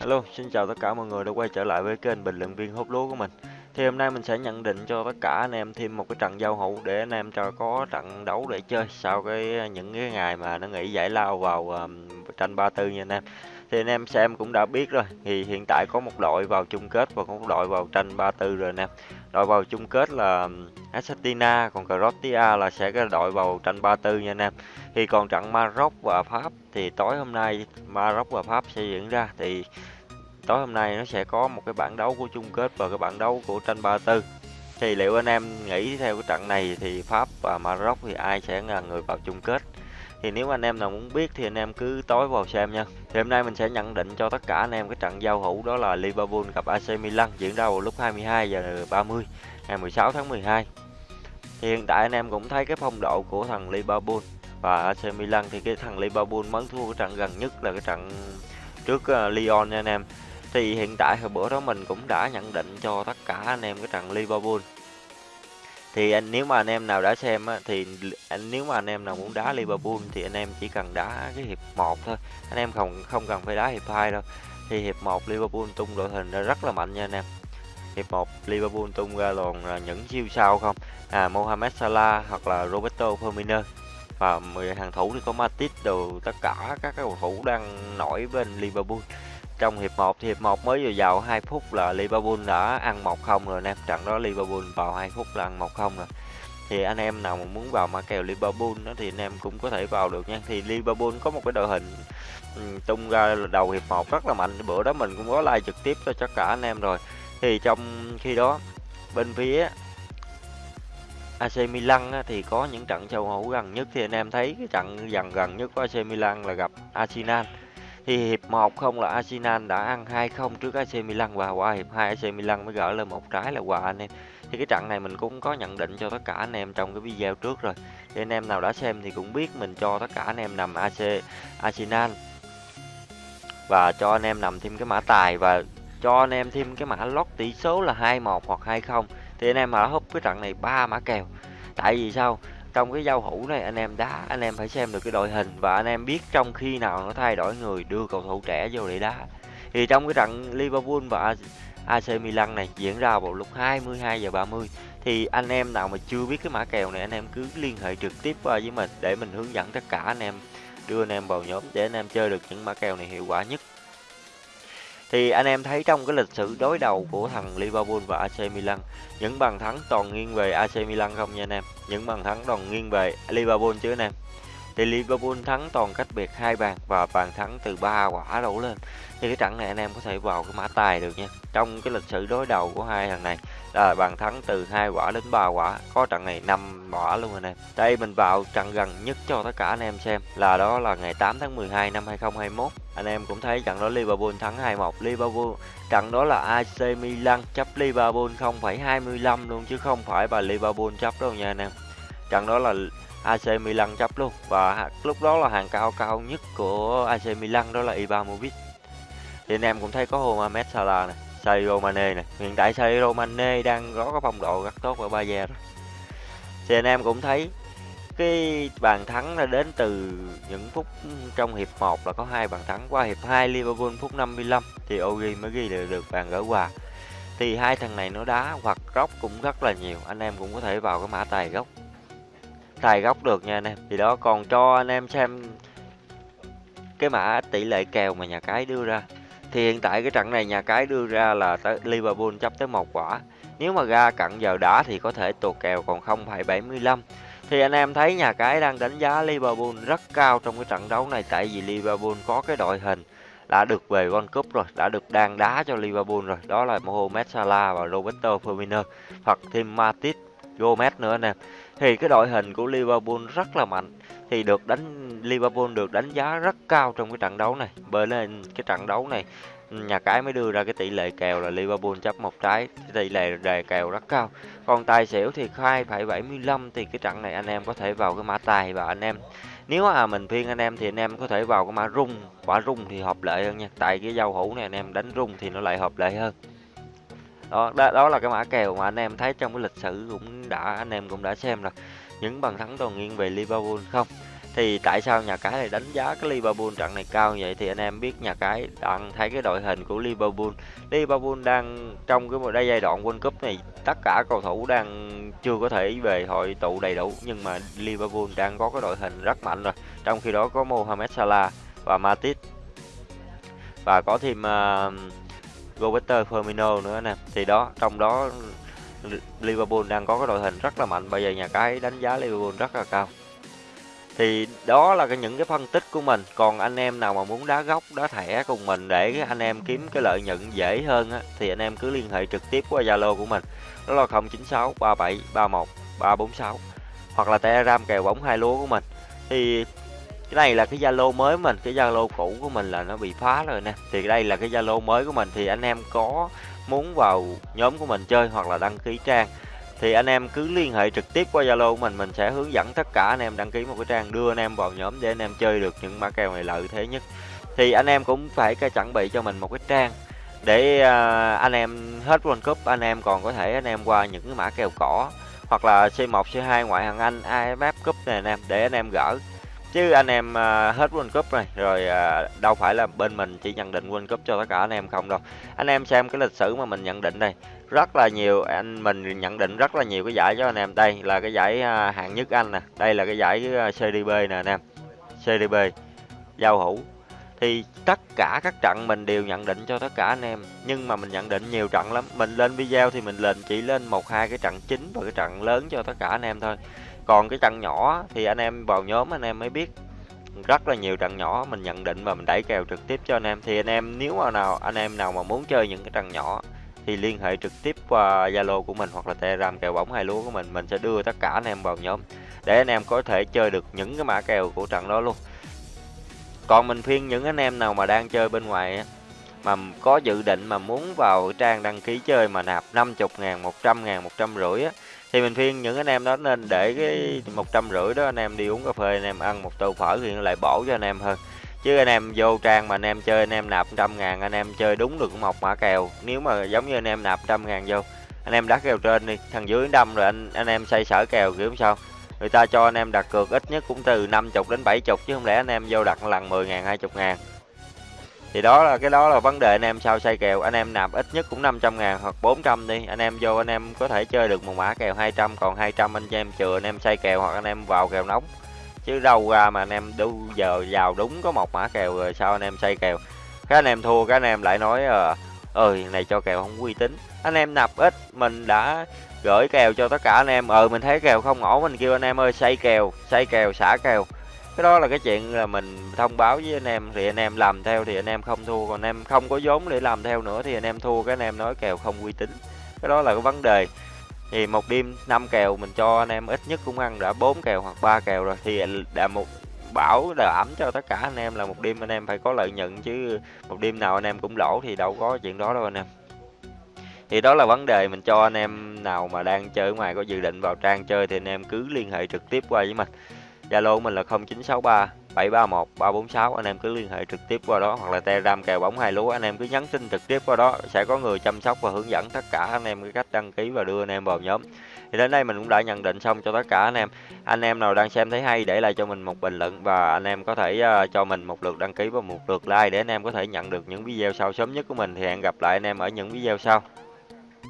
Hello, xin chào tất cả mọi người đã quay trở lại với kênh bình luận viên hút lúa của mình. Thì hôm nay mình sẽ nhận định cho tất cả anh em thêm một cái trận giao hữu để anh em cho có trận đấu để chơi sau cái những cái ngày mà nó nghỉ giải lao vào um, tranh 34 nha anh em. Thì anh em xem cũng đã biết rồi, thì hiện tại có một đội vào chung kết và có một đội vào tranh 34 rồi anh em. Đội vào chung kết là Argentina, còn Croatia là sẽ cái đội vào tranh 34 nha anh em. Thì còn trận Maroc và Pháp thì tối hôm nay Maroc và Pháp sẽ diễn ra. Thì tối hôm nay nó sẽ có một cái bảng đấu của chung kết và cái bảng đấu của tranh 34 thì liệu anh em nghĩ theo cái trận này thì Pháp và Maroc thì ai sẽ là người vào chung kết? Thì nếu anh em nào muốn biết thì anh em cứ tối vào xem nha. Thì hôm nay mình sẽ nhận định cho tất cả anh em cái trận giao hữu đó là Liverpool gặp AC Milan diễn ra vào lúc 22 giờ 30 ngày 16 tháng 12 thì hiện tại anh em cũng thấy cái phong độ của thằng Liverpool và AC Milan thì cái thằng Liverpool mới thua cái trận gần nhất là cái trận trước ờ, Lyon nha anh em. Thì hiện tại hồi bữa đó mình cũng đã nhận định cho tất cả anh em cái trận Liverpool thì anh nếu mà anh em nào đã xem á, thì anh nếu mà anh em nào muốn đá Liverpool thì anh em chỉ cần đá cái hiệp 1 thôi. Anh em không không cần phải đá hiệp 2 đâu. Thì hiệp 1 Liverpool tung đội hình ra rất là mạnh nha anh em. Hiệp 1 Liverpool tung ra toàn là những siêu sao không? À Mohamed Salah hoặc là Roberto Firmino. Và 10 hàng thủ thì có Matip đồ tất cả các cầu thủ đang nổi bên Liverpool trong hiệp 1 thì hiệp 1 mới vừa vào 2 phút là Liverpool đã ăn 1-0 rồi anh em trận đó Liverpool vào 2 phút là ăn 1-0 rồi. Thì anh em nào mà muốn vào mã kèo Liverpool đó thì anh em cũng có thể vào được nha. Thì Liverpool có một cái đội hình ừ, tung ra đầu hiệp 1 rất là mạnh. Bữa đó mình cũng có like trực tiếp cho tất cả anh em rồi. Thì trong khi đó bên phía AC Milan á, thì có những trận châu hữu gần nhất. Thì anh em thấy cái trận gần gần nhất của AC Milan là gặp Arsenal thì hiệp 1 không là Arsenal đã ăn 2-0 trước AC Milan và qua hiệp 2 AC Milan mới gỡ lên một trái là quà anh em. Thì cái trận này mình cũng có nhận định cho tất cả anh em trong cái video trước rồi. Thì anh em nào đã xem thì cũng biết mình cho tất cả anh em nằm AC Arsenal và cho anh em nằm thêm cái mã tài và cho anh em thêm cái mã lót tỷ số là 21 hoặc 20 thì anh em mà húp cái trận này ba mã kèo. Tại vì sao? Trong cái giao hữu này, anh em đá, anh em phải xem được cái đội hình và anh em biết trong khi nào nó thay đổi người đưa cầu thủ trẻ vô để đá. Thì trong cái trận Liverpool và AC Milan này diễn ra vào lúc 22 giờ 30 thì anh em nào mà chưa biết cái mã kèo này, anh em cứ liên hệ trực tiếp qua với mình để mình hướng dẫn tất cả anh em, đưa anh em vào nhóm để anh em chơi được những mã kèo này hiệu quả nhất thì anh em thấy trong cái lịch sử đối đầu của thằng Liverpool và AC Milan, những bàn thắng toàn nghiêng về AC Milan không nha anh em? Những bàn thắng toàn nghiêng về Liverpool chứ anh em? Thì Liverpool thắng toàn cách biệt hai bàn và bàn thắng từ ba quả đổ lên. Thì cái trận này anh em có thể vào cái mã tài được nha. Trong cái lịch sử đối đầu của hai thằng này là bàn thắng từ hai quả đến ba quả. Có trận này năm quả luôn anh em. Đây mình vào trận gần nhất cho tất cả anh em xem là đó là ngày 8 tháng 12 năm 2021 anh em cũng thấy trận đó Liverpool thắng 2-1 Liverpool trận đó là AC Milan chấp Liverpool 0,25 luôn chứ không phải bà Liverpool chấp đâu nha anh em. Trận đó là AC Milan chấp luôn. Và lúc đó là hàng cao cao nhất của AC Milan đó là Ibrahimovic. Thì anh em cũng thấy có Mohamed Salah này Sadio Mane này hiện tại Sadio Mane đang có cái phong độ rất tốt ở Bayern thì anh em cũng thấy cái bàn thắng là đến từ những phút trong hiệp 1 là có hai bàn thắng. Qua hiệp 2 Liverpool phút 55 thì Ogi mới ghi được, được bàn gỡ hòa. Thì hai thằng này nó đá hoặc góc cũng rất là nhiều anh em cũng có thể vào cái mã tài gốc tài góc được nha anh em. Thì đó còn cho anh em xem cái mã tỷ lệ kèo mà nhà cái đưa ra. Thì hiện tại cái trận này nhà cái đưa ra là tới Liverpool chấp tới một quả. Nếu mà ra cận giờ đá thì có thể tuột kèo còn 0,75 thì anh em thấy nhà cái đang đánh giá Liverpool rất cao trong cái trận đấu này tại vì Liverpool có cái đội hình đã được về World Cup rồi, đã được đang đá cho Liverpool rồi. Đó là Mohamed Salah và Roberto Firmino hoặc thêm Matip, Gomez nữa nè. Thì cái đội hình của Liverpool rất là mạnh. Thì được đánh Liverpool được đánh giá rất cao trong cái trận đấu này. Bởi nên cái trận đấu này nhà cái mới đưa ra cái tỷ lệ kèo là Liverpool chấp một trái tỷ lệ đề kèo rất cao. Còn tài xỉu thì 2,75 thì cái trận này anh em có thể vào cái mã tài và anh em nếu mà mình phiên anh em thì anh em có thể vào cái mã rung. Quả rung thì hợp lệ hơn nha. Tại cái giao hữu này anh em đánh rung thì nó lại hợp lệ hơn đó, đó đó là cái mã kèo mà anh em thấy trong cái lịch sử cũng đã anh em cũng đã xem rồi những bàn thắng toàn nghiêng về Liverpool không Thì tại sao nhà cái lại đánh giá cái Liverpool trận này cao vậy thì anh em biết nhà cái đang thấy cái đội hình của Liverpool. Liverpool đang trong cái một giai đoạn World Cup này tất cả cầu thủ đang chưa có thể về hội tụ đầy đủ nhưng mà Liverpool đang có cái đội hình rất mạnh rồi. Trong khi đó có Mohamed Salah và Matip và có thêm uh, Roberto Firmino nữa nè. Thì đó trong đó Liverpool đang có cái đội hình rất là mạnh. Bây giờ nhà cái đánh giá Liverpool rất là cao thì đó là cái những cái phân tích của mình còn anh em nào mà muốn đá góc đá thẻ cùng mình để anh em kiếm cái lợi nhuận dễ hơn á, thì anh em cứ liên hệ trực tiếp qua zalo của mình đó là 096 37 31 346 hoặc là telegram kèo bóng hai lúa của mình thì cái này là cái zalo mới mình cái zalo cũ của mình là nó bị phá rồi nè thì đây là cái zalo mới của mình thì anh em có muốn vào nhóm của mình chơi hoặc là đăng ký trang thì anh em cứ liên hệ trực tiếp qua Zalo của mình mình sẽ hướng dẫn tất cả anh em đăng ký một cái trang đưa anh em vào nhóm để anh em chơi được những mã kèo này lợi thế nhất thì anh em cũng phải chuẩn bị cho mình một cái trang để anh em hết World Cup anh em còn có thể anh em qua những cái mã kèo cỏ hoặc là C1 C2 ngoại hạng Anh AFF Cup này anh em để anh em gỡ chứ anh em à, hết World Cup này rồi à, đâu phải là bên mình chỉ nhận định World Cup cho tất cả anh em không đâu. Anh em xem cái lịch sử mà mình nhận định đây rất là nhiều anh mình nhận định rất là nhiều cái giải cho anh em. Đây là cái giải à, hạng nhất Anh nè đây là cái giải uh, CDB nè anh em CDB giao hữu. Thì tất cả các trận mình đều nhận định cho tất cả anh em nhưng mà mình nhận định nhiều trận lắm. Mình lên video thì mình lên chỉ lên một hai cái trận chính và cái trận lớn cho tất cả anh em thôi còn cái trận nhỏ thì anh em vào nhóm anh em mới biết rất là nhiều trận nhỏ. Mình nhận định và mình đẩy kèo trực tiếp cho anh em. Thì anh em nếu mà nào anh em nào mà muốn chơi những cái trận nhỏ thì liên hệ trực tiếp qua Zalo của mình hoặc là Telegram kèo bóng hai lúa của mình. Mình sẽ đưa tất cả anh em vào nhóm để anh em có thể chơi được những cái mã kèo của trận đó luôn. Còn mình khuyên những anh em nào mà đang chơi bên ngoài mà có dự định mà muốn vào trang đăng ký chơi mà nạp 50 ngàn, 100 ngàn, 150 á thì mình khuyên những anh em đó nên để cái một trăm rưỡi đó anh em đi uống cà phê anh em ăn một tô phở thì lại bổ cho anh em hơn chứ anh em vô trang mà anh em chơi anh em nạp trăm ngàn anh em chơi đúng được một mã kèo nếu mà giống như anh em nạp trăm ngàn vô anh em đá kèo trên đi thằng dưới đâm rồi anh anh em xây sở kèo kiểu sao người ta cho anh em đặt cược ít nhất cũng từ 50 đến 70 chứ không lẽ anh em vô đặt lần 10 ngàn 20 ngàn thì đó là cái đó là vấn đề anh em sao xây kèo. Anh em nạp ít nhất cũng 500 ngàn hoặc 400 đi. Anh em vô, anh em có thể chơi được một mã kèo 200 còn 200 anh em chừa anh em xây kèo hoặc anh em vào kèo nóng. Chứ đâu ra mà anh em đủ giờ vào đúng có một mã kèo rồi sao anh em xây kèo. Cái anh em thua, cái anh em lại nói ờ ơi này cho kèo không uy tín. Anh em nạp ít, mình đã gửi kèo cho tất cả anh em. Ờ mình thấy kèo không ổn. Mình kêu anh em ơi, xây kèo xây kèo, xả kèo cái đó là cái chuyện là mình thông báo với anh em thì anh em làm theo thì anh em không thua còn anh em không có vốn để làm theo nữa thì anh em thua cái anh em nói kèo không uy tín cái đó là cái vấn đề thì một đêm năm kèo mình cho anh em ít nhất cũng ăn đã bốn kèo hoặc ba kèo rồi thì đã một bảo đảm cho tất cả anh em là một đêm anh em phải có lợi nhuận chứ một đêm nào anh em cũng lỗ thì đâu có chuyện đó đâu anh em thì đó là vấn đề mình cho anh em nào mà đang chơi ngoài có dự định vào trang chơi thì anh em cứ liên hệ trực tiếp qua với mình Zalo mình là 0963 731 346 anh em cứ liên hệ trực tiếp qua đó hoặc là Telegram kèo bóng hai lúa anh em cứ nhắn tin trực tiếp qua đó sẽ có người chăm sóc và hướng dẫn tất cả anh em cái cách đăng ký và đưa anh em vào nhóm. Thì đến đây mình cũng đã nhận định xong cho tất cả anh em. Anh em nào đang xem thấy hay để lại cho mình một bình luận và anh em có thể uh, cho mình một lượt đăng ký và một lượt like để anh em có thể nhận được những video sau sớm nhất của mình. Thì hẹn gặp lại anh em ở những video sau.